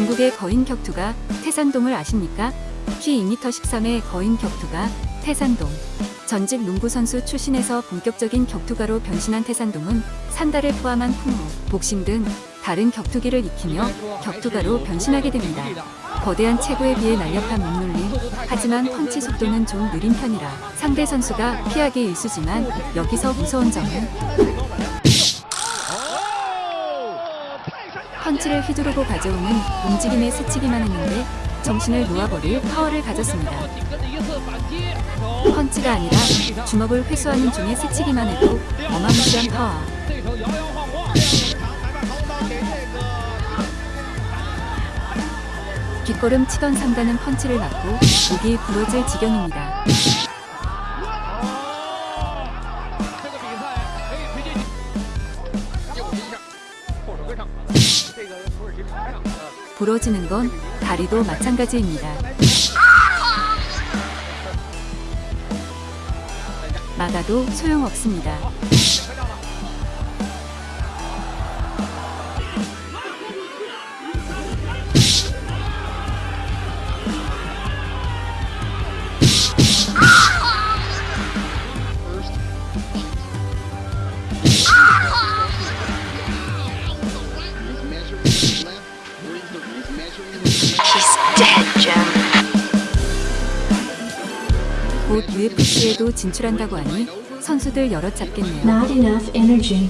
중국의 거인 격투가 태산동을 아십니까? 키 2m 13의 거인 격투가 태산동. 전직 농구 선수 출신에서 본격적인 격투가로 변신한 태산동은 산다를 포함한 풍무, 복싱 등 다른 격투기를 익히며 격투가로 변신하게 됩니다. 거대한 체구에 비해 날렵한 몸놀림, 하지만 펀치 속도는 좀 느린 편이라 상대 선수가 피하기 일쑤지만 여기서 무서운 점은 펀치를 휘두르고 가져오는 움직임에 스치기만 했는데 정신을 놓아버릴 파워를 가졌습니다. 펀치가 아니라 주먹을 회수하는 중에 스치기만 해도 어마무시한 파워. 뒷걸음 치던 상단은 펀치를 맞고 목이 부러질 지경입니다. 부러지는 건 다리도 마찬가지입니다. 막아도 소용없습니다. He's dead, Jim. 곧 UFC에도 진출한다고 하니 선수들 여럿 잡겠네요. Not enough energy.